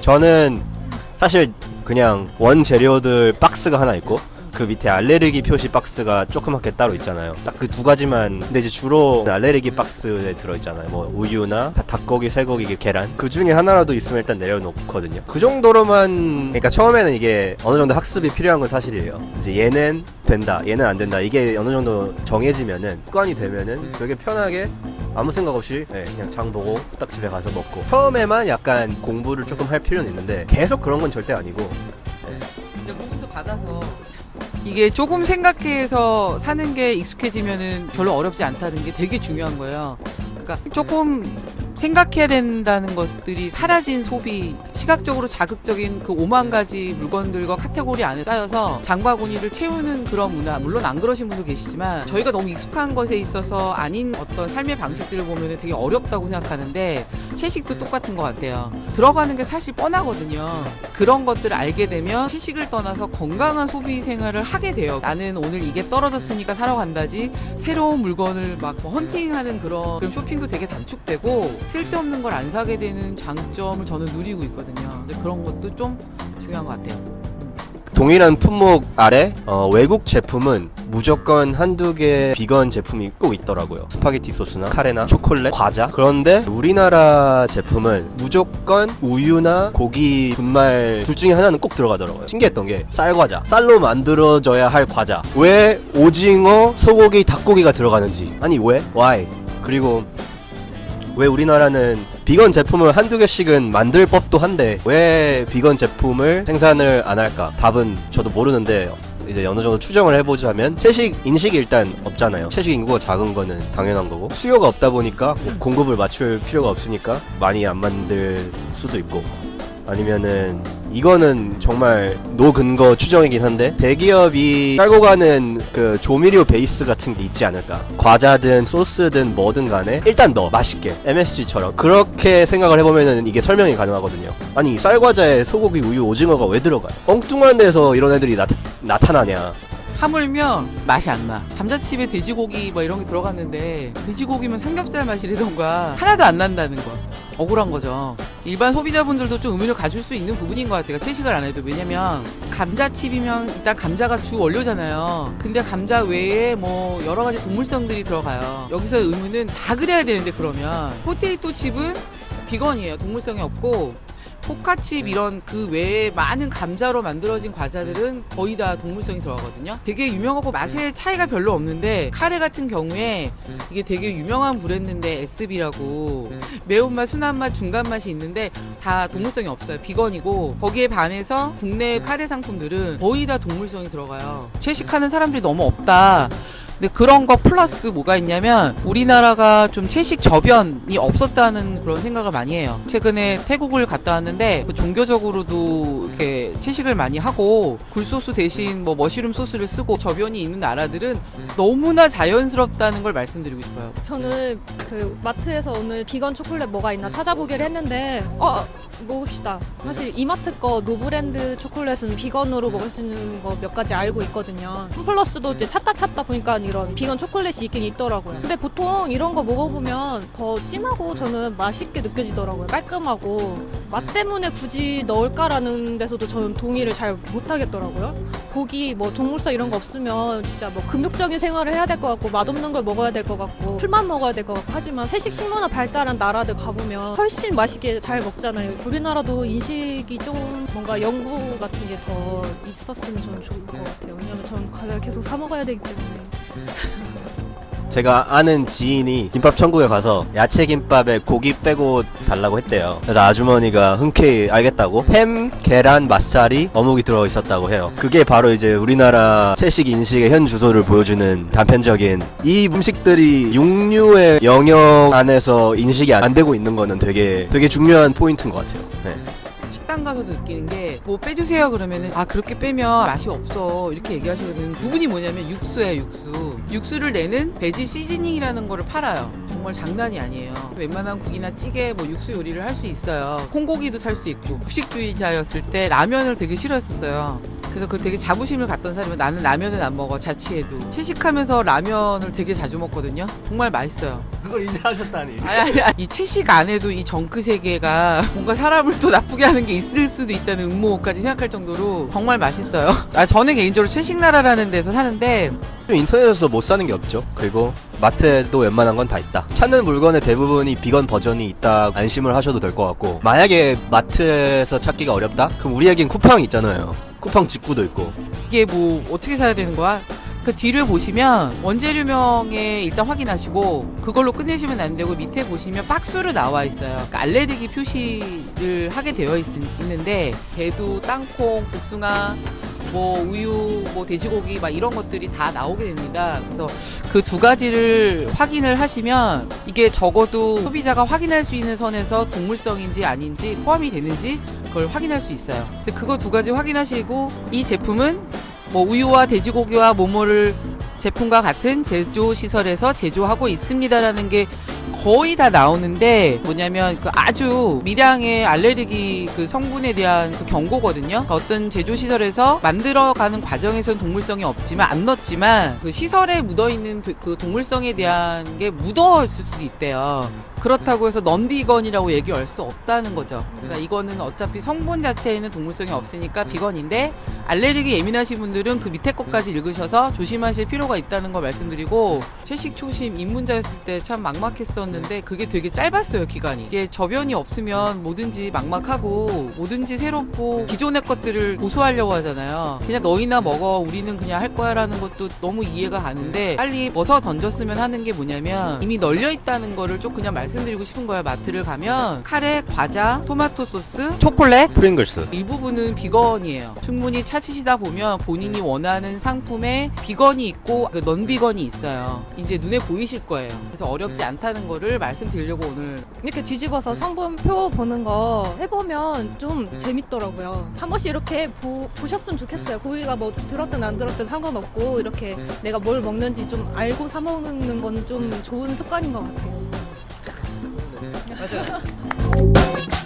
저는 사실 그냥 원 재료들 박스가 하나 있고 그 밑에 알레르기 표시 박스가 조그맣게 따로 있잖아요. 딱 그 두 가지만. 근데 이제 주로 알레르기 박스에 들어있잖아요. 뭐 우유나 닭고기, 쇠고기, 계란. 그 중에 하나라도 있으면 일단 내려놓거든요. 그 정도로만. 그러니까 처음에는 이게 어느 정도 학습이 필요한 건 사실이에요. 이제 얘는 된다, 얘는 안 된다. 이게 어느 정도 정해지면은 습관이 되면은 되게 편하게 아무 생각 없이 네, 그냥 장 보고 딱 집에 가서 먹고. 처음에만 약간 공부를 조금 할 필요는 있는데 계속 그런 건 절대 아니고. 근데 공부도 받아서 이게 조금 생각해서 사는 게 익숙해지면은 별로 어렵지 않다는 게 되게 중요한 거예요. 그러니까 조금 생각해야 된다는 것들이 사라진 소비, 시각적으로 자극적인 그 5만 가지 물건들과 카테고리 안에 쌓여서 장바구니를 채우는 그런 문화, 물론 안 그러신 분도 계시지만 저희가 너무 익숙한 것에 있어서 아닌 어떤 삶의 방식들을 보면 되게 어렵다고 생각하는데 채식도 똑같은 것 같아요. 들어가는 게 사실 뻔하거든요. 그런 것들을 알게 되면 채식을 떠나서 건강한 소비 생활을 하게 돼요. 나는 오늘 이게 떨어졌으니까 사러 간다지 새로운 물건을 막뭐 헌팅하는 그런, 그런 쇼핑도 되게 단축되고 쓸데없는 걸 안 사게 되는 장점을 저는 누리고 있거든요. 근데 그런 것도 좀 중요한 것 같아요. 동일한 품목 아래 어, 외국 제품은 무조건 한두 개 비건 제품이 꼭 있더라고요. 스파게티 소스나 카레나 초콜릿, 과자. 그런데 우리나라 제품은 무조건 우유나 고기 분말 둘 중에 하나는 꼭 들어가더라고요. 신기했던 게 쌀과자. 쌀로 만들어져야 할 과자. 왜 오징어, 소고기, 닭고기가 들어가는지. 아니 왜? Why? 그리고 왜 우리나라는 비건 제품을 한두 개씩은 만들 법도 한데 왜 비건 제품을 생산을 안 할까? 답은 저도 모르는데 이제 어느 정도 추정을 해보자면 채식 인식이 일단 없잖아요. 채식 인구가 작은 거는 당연한 거고 수요가 없다 보니까 공급을 맞출 필요가 없으니까 많이 안 만들 수도 있고 아니면은 이거는 정말 노근거 추정이긴 한데 대기업이 깔고 가는 그 조미료 베이스 같은 게 있지 않을까 과자든 소스든 뭐든 간에 일단 넣어 맛있게 MSG처럼 그렇게 생각을 해보면은 이게 설명이 가능하거든요 아니 쌀과자에 소고기 우유 오징어가 왜 들어가요 엉뚱한 데서 이런 애들이 나타, 나타나냐 하물며 맛이 안 나. 감자칩에 돼지고기 뭐 이런 게 들어갔는데 돼지고기면 삼겹살 맛이라던가 하나도 안 난다는 거. 억울한 거죠. 일반 소비자분들도 좀 의문을 가질 수 있는 부분인 것 같아요. 채식을 안 해도. 왜냐면 감자칩이면 일단 감자가 주 원료잖아요. 근데 감자 외에 뭐 여러 가지 동물성들이 들어가요. 여기서 의문은 다 그래야 되는데 그러면 포테이토 칩은 비건이에요. 동물성이 없고 포카칩 이런 그 외에 많은 감자로 만들어진 과자들은 거의 다 동물성이 들어가거든요. 되게 유명하고 맛의 차이가 별로 없는데 카레 같은 경우에 이게 되게 유명한 브랜드인데 SB라고 매운맛, 순한맛, 중간맛이 있는데 다 동물성이 없어요. 비건이고 거기에 반해서 국내 카레 상품들은 거의 다 동물성이 들어가요. 채식하는 사람들이 너무 없다. 근데 그런 거 플러스 뭐가 있냐면 우리나라가 좀 채식 저변이 없었다는 그런 생각을 많이 해요. 최근에 태국을 갔다 왔는데 그 종교적으로도 이렇게 채식을 많이 하고 굴소스 대신 뭐 머시룸 소스를 쓰고 저변이 있는 나라들은 너무나 자연스럽다는 걸 말씀드리고 싶어요. 저는 그 마트에서 오늘 비건 초콜릿 뭐가 있나 찾아보기를 했는데 어 먹읍시다. 사실 이마트 거 노브랜드 초콜릿은 비건으로 먹을 수 있는 거 몇 가지 알고 있거든요. 홈플러스도 이제 찾다 찾다 보니까 이런 비건 초콜릿이 있긴 있더라고요. 근데 보통 이런 거 먹어보면 더 진하고 저는 맛있게 느껴지더라고요. 깔끔하고 맛 때문에 굳이 넣을까라는 데서도 저는 동의를 잘 못하겠더라고요. 고기 뭐 동물성 이런 거 없으면 진짜 뭐 금욕적인 생활을 해야 될 것 같고 맛없는 걸 먹어야 될 것 같고 풀만 먹어야 될 것 같고 하지만 채식 식문화 발달한 나라들 가보면 훨씬 맛있게 잘 먹잖아요. 우리나라도 인식이 좀 뭔가 연구 같은 게 더 있었으면 저는 좋을 것 같아요. 왜냐면 저는 과자를 계속 사 먹어야 되기 때문에. 제가 아는 지인이 김밥 천국에 가서 야채 김밥에 고기 빼고 달라고 했대요. 그래서 아주머니가 흔쾌히 알겠다고 햄, 계란, 맛살이 어묵이 들어 있었다고 해요. 그게 바로 이제 우리나라 채식 인식의 현 주소를 보여주는 단편적인 이 음식들이 육류의 영역 안에서 인식이 안 되고 있는 거는 되게 되게 중요한 포인트인 것 같아요. 네. 식당 가서도 느끼는 게 뭐 빼주세요 그러면은 아 그렇게 빼면 맛이 없어. 이렇게 얘기하시거든요. 부분이 뭐냐면 육수예요 육수. 육수를 내는 베지 시즈닝이라는 거를 팔아요. 정말 장난이 아니에요. 웬만한 국이나 찌개 뭐 육수 요리를 할 수 있어요. 콩고기도 살 수 있고 후식주의자였을 때 라면을 되게 싫어했었어요 그래서 그 되게 자부심을 갖던 사람이 나는 라면은 안 먹어 자취해도 채식하면서 라면을 되게 자주 먹거든요. 정말 맛있어요. 그걸 이제 하셨다니. 아니, 아니, 아니. 이 채식 안에도 이 정크 세계가 뭔가 사람을 또 나쁘게 하는 게 있을 수도 있다는 음모까지 생각할 정도로 정말 맛있어요. 아, 저는 개인적으로 채식 나라라는 데서 사는데 좀 인터넷에서 못 사는 게 없죠. 그리고 마트에도 웬만한 건 다 있다. 찾는 물건의 대부분이 비건 버전이 있다. 안심을 하셔도 될 것 같고 만약에 마트에서 찾기가 어렵다? 그럼 우리에겐 쿠팡 있잖아요. 쿠팡 직구도 있고. 이게 뭐 어떻게 사야 되는 거야? 그 뒤를 보시면 원재료명에 일단 확인하시고 그걸로 끝내시면 안 되고 밑에 보시면 박스로 나와 있어요. 그러니까 알레르기 표시를 하게 되어 있, 는데 대두, 땅콩, 복숭아, 뭐 우유, 뭐 돼지고기 막 이런 것들이 다 나오게 됩니다. 그래서 그 두 가지를 확인을 하시면 이게 적어도 소비자가 확인할 수 있는 선에서 동물성인지 아닌지 포함이 되는지 그걸 확인할 수 있어요. 근데 그거 두 가지 확인하시고 이 제품은 뭐 우유와 돼지고기와 모모를 제품과 같은 제조 시설에서 제조하고 있습니다라는 게 거의 다 나오는데 뭐냐면 그 아주 미량의 알레르기 그 성분에 대한 그 경고거든요. 그러니까 어떤 제조 시설에서 만들어가는 과정에서는 동물성이 없지만 안 넣었지만 그 시설에 묻어 있는 그 동물성에 대한 게 묻어있을 수도 있대요. 그렇다고 해서 넌비건이라고 얘기할 수 없다는 거죠. 그러니까 이거는 어차피 성분 자체에는 동물성이 없으니까 비건인데 알레르기 예민하신 분들은 그 밑에 것까지 읽으셔서 조심하실 필요가 있다는 걸 말씀드리고 채식 초심 입문자였을 때 참 막막했었는데 그게 되게 짧았어요 기간이 이게 저변이 없으면 뭐든지 막막하고 뭐든지 새롭고 기존의 것들을 고수하려고 하잖아요 그냥 너희나 먹어 우리는 그냥 할 거야 라는 것도 너무 이해가 가는데 빨리 벗어 던졌으면 하는 게 뭐냐면 이미 널려 있다는 거를 좀 그냥 말씀드리고 싶은 거야 마트를 가면 카레 과자 토마토 소스 초콜릿 프링글스. 일부분은 비건이에요. 충분히 찾으시다 보면 본인이 원하는 상품에 비건이 있고 그 넌비건이 있어요. 이제 눈에 보이실 거예요. 그래서 어렵지 않다는 거를 말씀드리려고 오늘 이렇게 뒤집어서 성분표 보는 거 해보면 좀 재밌더라고요. 한 번씩 이렇게 보, 보셨으면 좋겠어요. 고기가 뭐 들었든 안 들었든 상관없고 이렇게 내가 뭘 먹는지 좀 알고 사 먹는 건 좀 좋은 습관인 것 같아요. 맞아요.